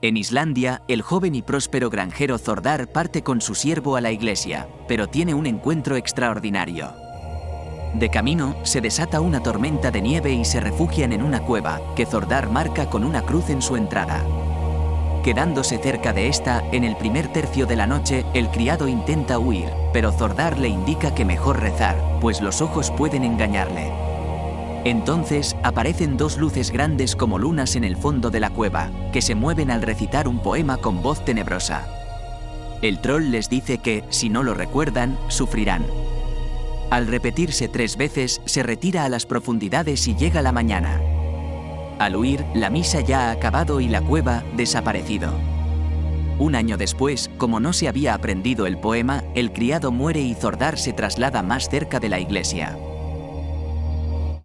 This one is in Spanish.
En Islandia, el joven y próspero granjero Zordar parte con su siervo a la iglesia, pero tiene un encuentro extraordinario. De camino, se desata una tormenta de nieve y se refugian en una cueva, que Zordar marca con una cruz en su entrada. Quedándose cerca de esta, en el primer tercio de la noche, el criado intenta huir, pero Zordar le indica que mejor rezar, pues los ojos pueden engañarle. Entonces aparecen dos luces grandes como lunas en el fondo de la cueva, que se mueven al recitar un poema con voz tenebrosa. El troll les dice que, si no lo recuerdan, sufrirán. Al repetirse tres veces, se retira a las profundidades y llega la mañana. Al huir, la misa ya ha acabado y la cueva desaparecido. Un año después, como no se había aprendido el poema, el criado muere y Zordar se traslada más cerca de la iglesia.